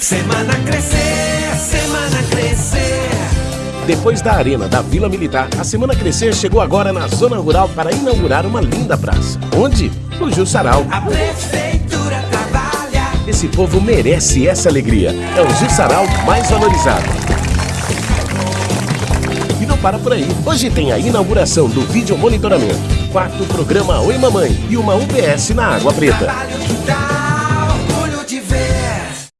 Semana Crescer, Semana Crescer. Depois da arena da Vila Militar, a Semana Crescer chegou agora na zona rural para inaugurar uma linda praça. Onde? No Jussaral. A prefeitura trabalha. Esse povo merece essa alegria. É o Jussaral mais valorizado. E não para por aí. Hoje tem a inauguração do vídeo monitoramento, quarto programa Oi Mamãe e uma UBS na Água Preta.